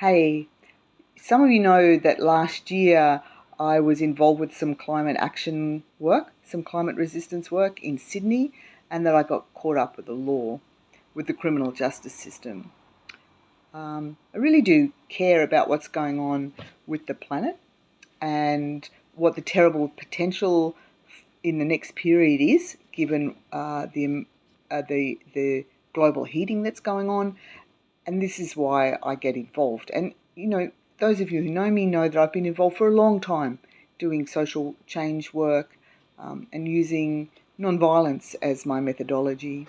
Hey, some of you know that last year I was involved with some climate action work, some climate resistance work in Sydney, and that I got caught up with the law, with the criminal justice system. Um, I really do care about what's going on with the planet and what the terrible potential in the next period is, given uh, the, uh, the, the global heating that's going on and this is why I get involved. And, you know, those of you who know me know that I've been involved for a long time doing social change work um, and using nonviolence as my methodology.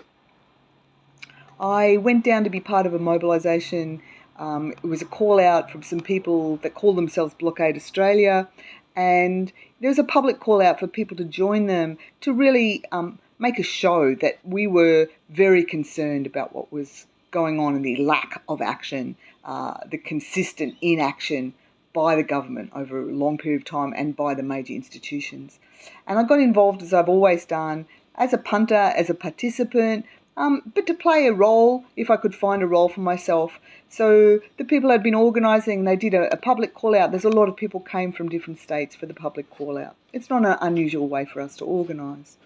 I went down to be part of a mobilisation. Um, it was a call out from some people that call themselves Blockade Australia, and there was a public call out for people to join them to really um, make a show that we were very concerned about what was going on and the lack of action, uh, the consistent inaction by the government over a long period of time and by the major institutions. And I got involved, as I've always done, as a punter, as a participant, um, but to play a role if I could find a role for myself. So the people had been organising, they did a, a, public call out. There's a lot of people came from different states for the public call out. It's not an unusual way for us to organise.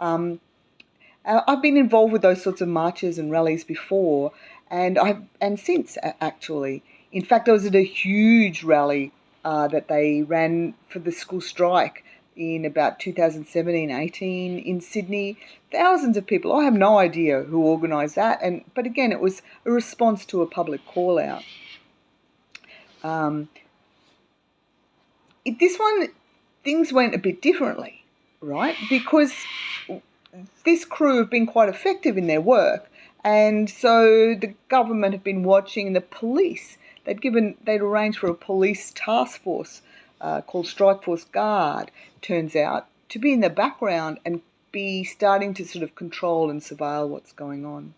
Um, uh, I've been involved with those sorts of marches and rallies before, and I and since actually. In fact, I was at a huge rally uh, that they ran for the school strike in about 2017-18 in Sydney. Thousands of people. I have no idea who organised that, and but again, it was a response to a public call out. Um, it, this one, things went a bit differently, right? Because this crew have been quite effective in their work, and so the government have been watching the police. They'd given, they'd arranged for a police task force uh, called Strike Force Guard. Turns out to be in the background and be starting to sort of control and surveil what's going on.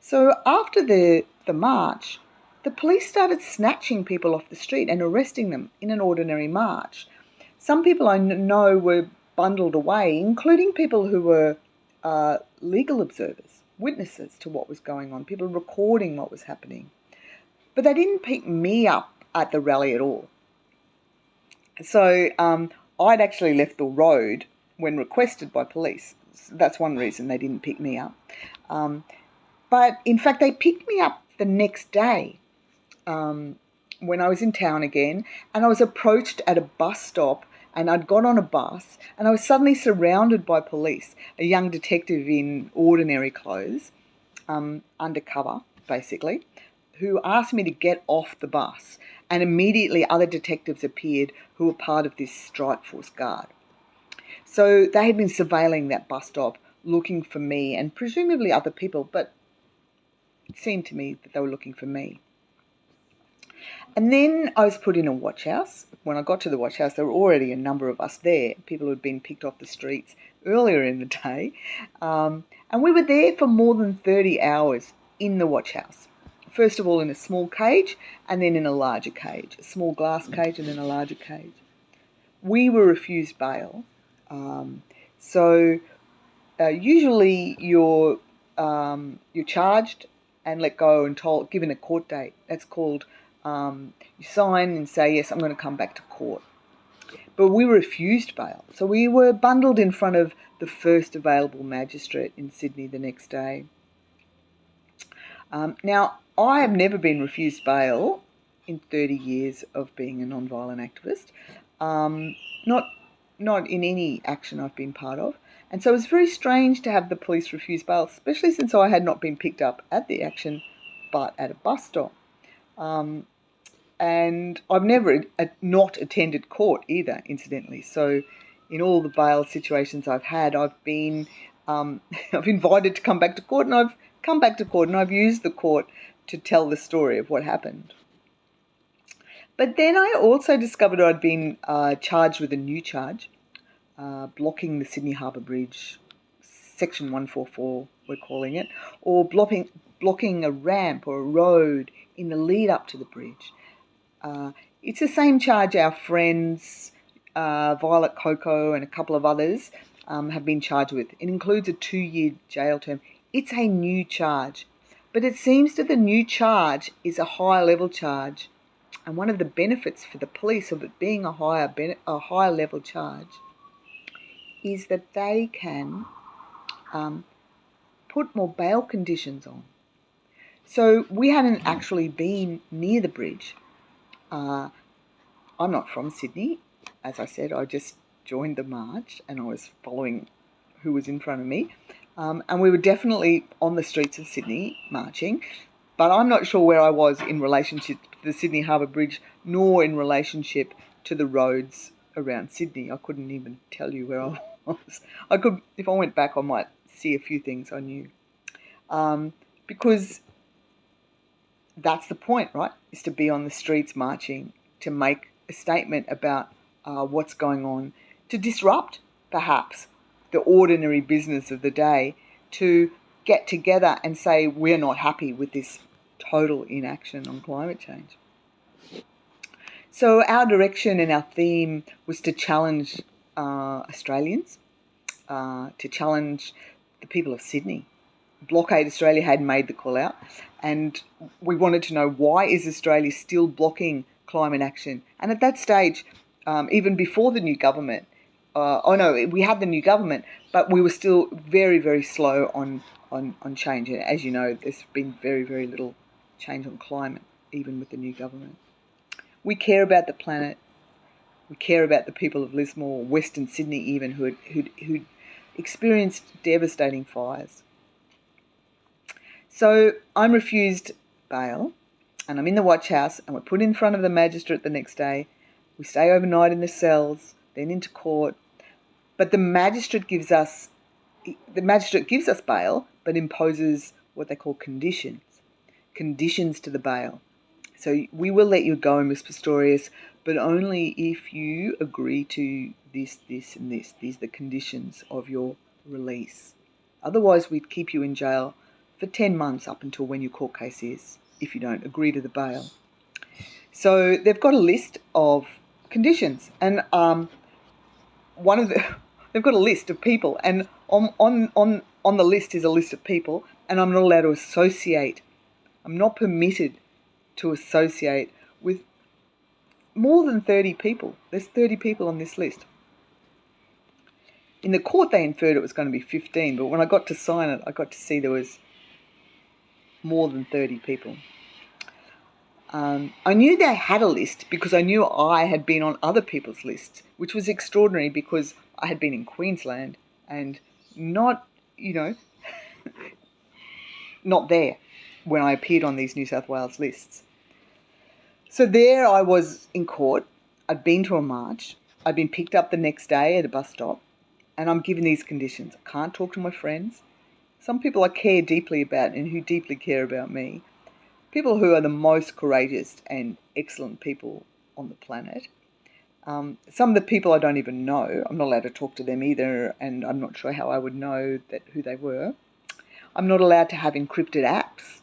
So after the the march, the police started snatching people off the street and arresting them in an ordinary march. Some people I know were bundled away, including people who were uh, legal observers, witnesses to what was going on, people recording what was happening. But they didn't pick me up at the rally at all. So um, I'd actually left the road when requested by police. That's one reason they didn't pick me up. Um, but in fact, they picked me up the next day um, when I was in town again, and I was approached at a bus stop and I'd got on a bus and I was suddenly surrounded by police, a young detective in ordinary clothes, um, undercover basically, who asked me to get off the bus. And immediately other detectives appeared who were part of this strike force guard. So they had been surveilling that bus stop looking for me and presumably other people, but it seemed to me that they were looking for me. And then I was put in a watch house. When I got to the watch house, there were already a number of us there, people who had been picked off the streets earlier in the day. Um, and we were there for more than 30 hours in the watch house. First of all, in a small cage, and then in a larger cage, a small glass cage, and then a larger cage. We were refused bail. Um, so uh, usually you're, um, you're charged and let go and told, given a court date. That's called um, you sign and say, yes, I'm going to come back to court. But we refused bail. So we were bundled in front of the first available magistrate in Sydney the next day. Um, now, I have never been refused bail in 30 years of being a non-violent activist, um, not, not in any action I've been part of. And so it was very strange to have the police refuse bail, especially since I had not been picked up at the action, but at a bus stop. Um, and I've never not attended court either, incidentally. So, in all the bail situations I've had, I've been um, I've invited to come back to court, and I've come back to court, and I've used the court to tell the story of what happened. But then I also discovered I'd been uh, charged with a new charge, uh, blocking the Sydney Harbour Bridge, Section 144, we're calling it, or blocking blocking a ramp or a road in the lead up to the bridge. Uh, it's the same charge our friends uh, Violet Coco and a couple of others um, have been charged with. It includes a two-year jail term. It's a new charge, but it seems that the new charge is a higher level charge And one of the benefits for the police of it being a higher, a higher level charge is that they can um, put more bail conditions on. So we hadn't actually been near the bridge. Uh, I'm not from Sydney. As I said, I just joined the march and I was following who was in front of me. Um, and we were definitely on the streets of Sydney marching, but I'm not sure where I was in relationship to the Sydney Harbour Bridge, nor in relationship to the roads around Sydney. I couldn't even tell you where I was. I could, if I went back, I might see a few things I knew. Um, because that's the point, right? Is to be on the streets marching, to make a statement about uh, what's going on, to disrupt, perhaps, the ordinary business of the day, to get together and say we're not happy with this total inaction on climate change. So our direction and our theme was to challenge uh, Australians, uh, to challenge the people of Sydney. Blockade Australia had made the call out, and we wanted to know why is Australia still blocking climate action? And at that stage, um, even before the new government, uh, oh no, we had the new government, but we were still very, very slow on, on, on change. And as you know, there's been very, very little change on climate, even with the new government. We care about the planet. We care about the people of Lismore, Western Sydney, even who who who experienced devastating fires. So I'm refused bail, and I'm in the watch house, and we're put in front of the magistrate the next day. We stay overnight in the cells, then into court. But the magistrate gives us the magistrate gives us bail, but imposes what they call conditions, conditions to the bail. So we will let you go, Miss Pistorius, but only if you agree to this, this, and this. These are the conditions of your release. Otherwise, we'd keep you in jail for 10 months up until when your court case is, if you don't agree to the bail. So they've got a list of conditions, and um, one of the they've got a list of people, and on on on on the list is a list of people, and I'm not allowed to associate. I'm not permitted to associate with more than 30 people. There's 30 people on this list. In the court, they inferred it was going to be 15, but when I got to sign it, I got to see there was more than 30 people. Um, I knew they had a list because I knew I had been on other people's lists, which was extraordinary because I had been in Queensland and not, you know, not there when I appeared on these New South Wales lists. So there I was in court. I'd been to a march. I'd been picked up the next day at a bus stop, and I'm given these conditions. I can't talk to my friends some people I care deeply about and who deeply care about me, people who are the most courageous and excellent people on the planet. Um, some of the people I don't even know, I'm not allowed to talk to them either, and I'm not sure how I would know that who they were. I'm not allowed to have encrypted apps.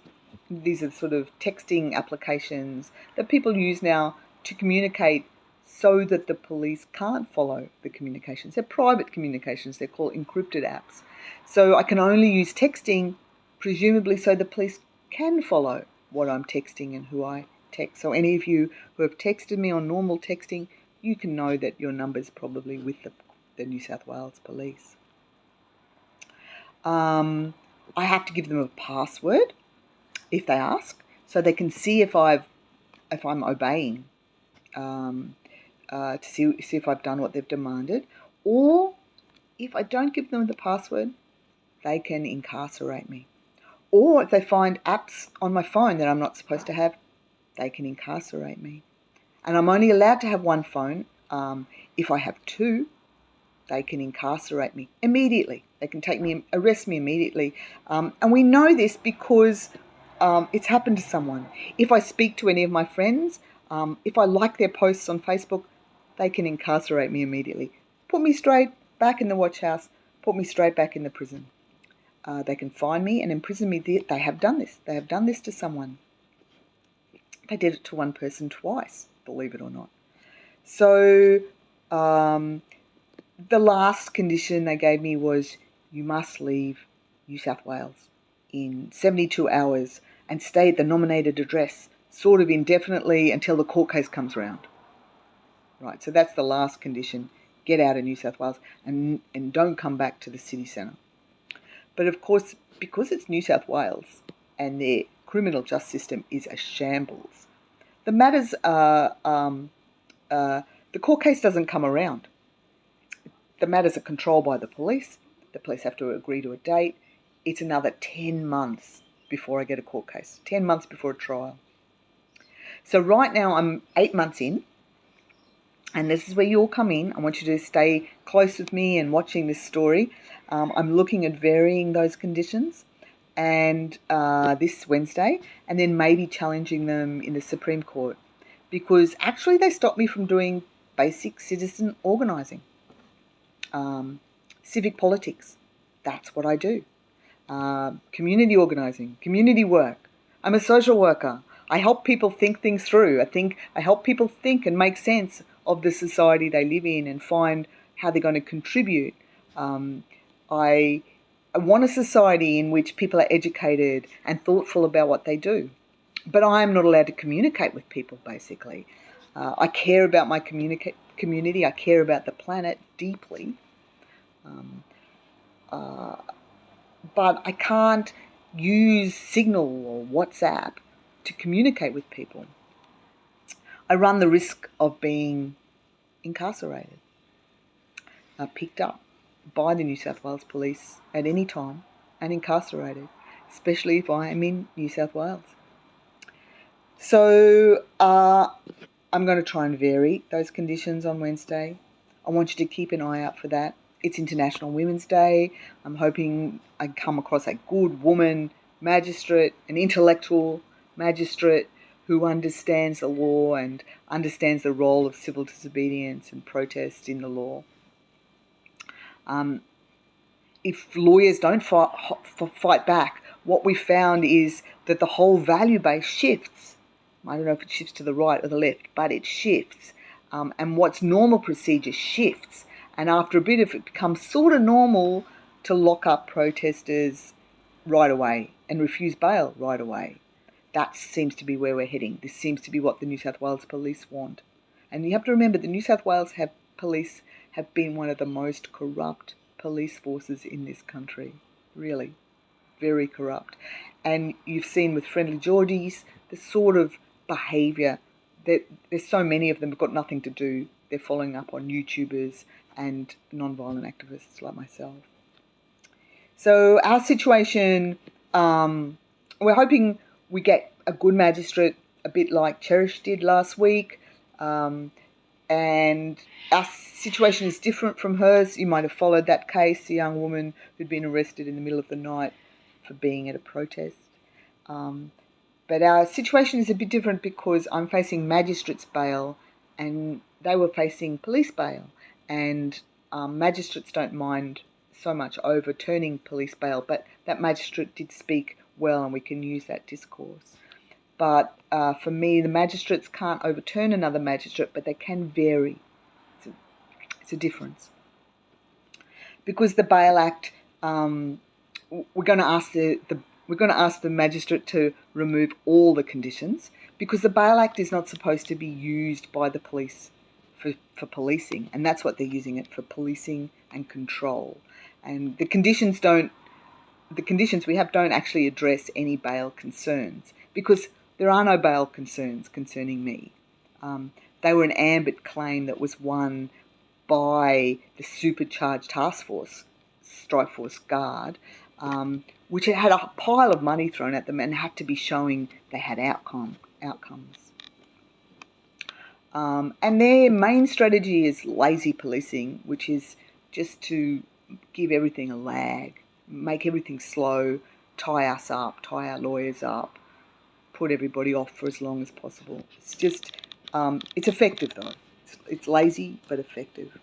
These are sort of texting applications that people use now to communicate so that the police can't follow the communications. They're private communications, they're called encrypted apps. So I can only use texting, presumably so the police can follow what I'm texting and who I text. So any of you who have texted me on normal texting, you can know that your number is probably with the, the New South Wales Police. Um, I have to give them a password if they ask, so they can see if I've if I'm obeying, um, uh, to see see if I've done what they've demanded, or if I don't give them the password, they can incarcerate me. Or if they find apps on my phone that I'm not supposed to have, they can incarcerate me. And I'm only allowed to have one phone. Um, if I have two, they can incarcerate me immediately. They can take me, arrest me immediately. Um, and we know this because um, it's happened to someone. If I speak to any of my friends, um, if I like their posts on Facebook, they can incarcerate me immediately. Put me straight back in the watch house, put me straight back in the prison. Uh, they can find me and imprison me. They have done this. They have done this to someone. They did it to one person twice, believe it or not. So um, the last condition they gave me was you must leave New South Wales in 72 hours and stay at the nominated address sort of indefinitely until the court case comes around. Right, so that's the last condition. Get out of New South Wales and, and don't come back to the city centre. But of course, because it's New South Wales and their criminal justice system is a shambles, the matters are, um, uh, the court case doesn't come around. The matters are controlled by the police. The police have to agree to a date. It's another 10 months before I get a court case, 10 months before a trial. So right now I'm eight months in, and this is where you all come in. I want you to stay close with me and watching this story. Um, I'm looking at varying those conditions and uh, this Wednesday, and then maybe challenging them in the Supreme Court because actually they stopped me from doing basic citizen organising, um, civic politics. That's what I do. Uh, community organising, community work. I'm a social worker. I help people think things through. I think I help people think and make sense of the society they live in and find how they're going to contribute. Um, I, I want a society in which people are educated and thoughtful about what they do. But I am not allowed to communicate with people, basically. Uh, I care about my communica- community, I care about the planet deeply. Um, uh, but I can't use Signal or WhatsApp to communicate with people. I run the risk of being incarcerated, uh, picked up by the New South Wales Police at any time and incarcerated, especially if I am in New South Wales. So uh, I'm going to try and vary those conditions on Wednesday. I want you to keep an eye out for that. It's International Women's Day. I'm hoping I come across a good woman magistrate, an intellectual magistrate who understands the law and understands the role of civil disobedience and protest in the law. Um, if lawyers don't fight, fight back, what we found is that the whole value base shifts. I don't know if it shifts to the right or the left, but it shifts. Um, and what's normal procedure shifts. And after a bit of it becomes sort of normal to lock up protesters right away and refuse bail right away that seems to be where we're heading. This seems to be what the New South Wales police want. And you have to remember the New South Wales have police have been one of the most corrupt police forces in this country. Really. Very corrupt. And you've seen with FriendlyJordies the sort of behaviour that there's so many of them have got nothing to do. They're following up on YouTubers and non-violent activists like myself. So our situation, um, we're hoping we get a good magistrate, a bit like Cherish did last week. Um, and our situation is different from hers. You might have followed that case, a young woman who'd been arrested in the middle of the night for being at a protest. Um, but our situation is a bit different because I'm facing magistrates' bail and they were facing police bail. And um, magistrates don't mind so much overturning police bail, but that magistrate did speak well and we can use that discourse. But uh, for me, the magistrates can't overturn another magistrate, but they can vary. It's a, it's a difference. Because the Bail Act, um, we're going to ask the, the we're going to ask the magistrate to remove all the conditions because the Bail Act is not supposed to be used by the police for, for policing, and that's what they're using it for policing and control. And the conditions don't the conditions we have don't actually address any bail concerns because there are no bail concerns concerning me. Um, they were an ambit claim that was won by the supercharged task force, Strike Force Guard, um, which had a pile of money thrown at them and had to be showing they had outcome outcomes. Um, and their main strategy is lazy policing, which is just to give everything a lag make everything slow, tie us up, tie our lawyers up, put everybody off for as long as possible. It's just, um, it's effective though. It's, it's lazy but effective.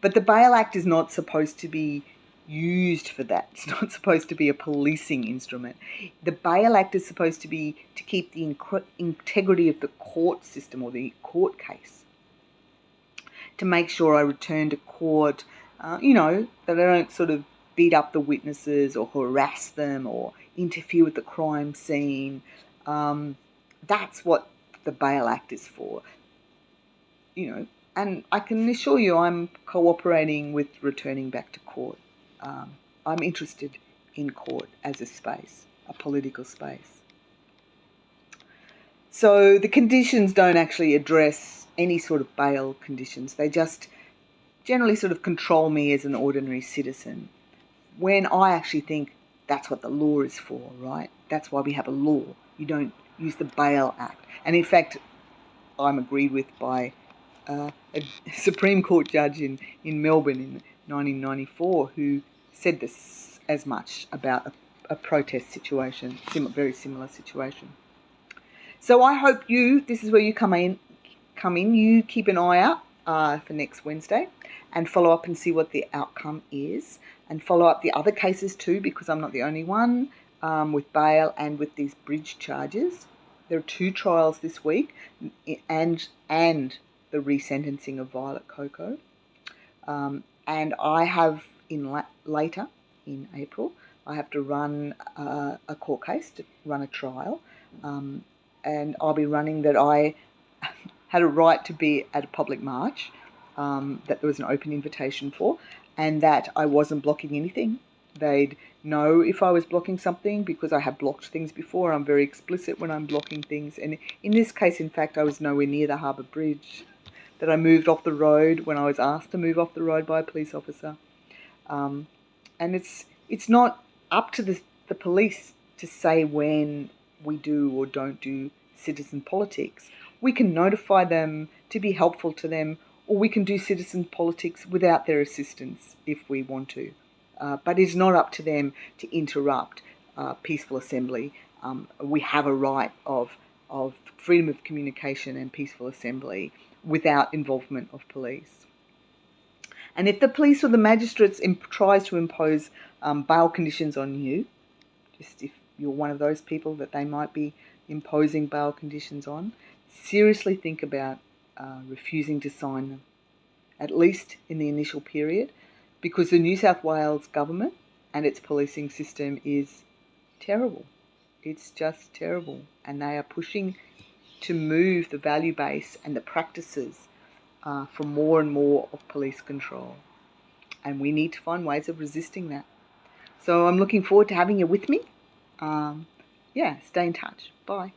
But the Bail Act is not supposed to be used for that. It's not supposed to be a policing instrument. The Bail Act is supposed to be to keep the integrity of the court system or the court case. To make sure I return to court, uh, you know, that I don't sort of beat up the witnesses or harass them or interfere with the crime scene. Um, that's what the Bail Act is for. You know, and I can assure you I'm cooperating with returning back to court. Um, I'm interested in court as a space, a political space. So the conditions don't actually address any sort of bail conditions. They just generally sort of control me as an ordinary citizen. When I actually think that's what the law is for, right? That's why we have a law. You don't use the Bail Act. And in fact, I'm agreed with by uh, a Supreme Court judge in, in Melbourne in 1994 who said this as much about a, a protest situation, sim- very similar situation. So I hope you, this is where you come in, come in, you keep an eye out uh, for next Wednesday and follow up and see what the outcome is and follow up the other cases too because I'm not the only one um, with bail and with these bridge charges. There are two trials this week and and the resentencing of Violet Coco. Um, and I have in la- later in April, I have to run uh, a court case to run a trial. Um, and I'll be running that I had a right to be at a public march um, that there was an open invitation for, and that I wasn't blocking anything. They'd know if I was blocking something because I have blocked things before. I'm very explicit when I'm blocking things, and in this case, in fact, I was nowhere near the harbour bridge. That I moved off the road when I was asked to move off the road by a police officer, um, and it's it's not up to the the police to say when we do or don't do citizen politics. We can notify them to be helpful to them, or we can do citizen politics without their assistance if we want to. Uh, but it's not up to them to interrupt uh, peaceful assembly. Um, we have a right of, of freedom of communication and peaceful assembly without involvement of police. And if the police or the magistrates tries to impose um, bail conditions on you, just if you're one of those people that they might be imposing bail conditions on, seriously think about uh, refusing to sign them, at least in the initial period, because the New South Wales government and its policing system is terrible. It's just terrible. And they are pushing to move the value base and the practices uh, for more and more of police control. And we need to find ways of resisting that. So I'm looking forward to having you with me um, yeah, stay in touch. Bye.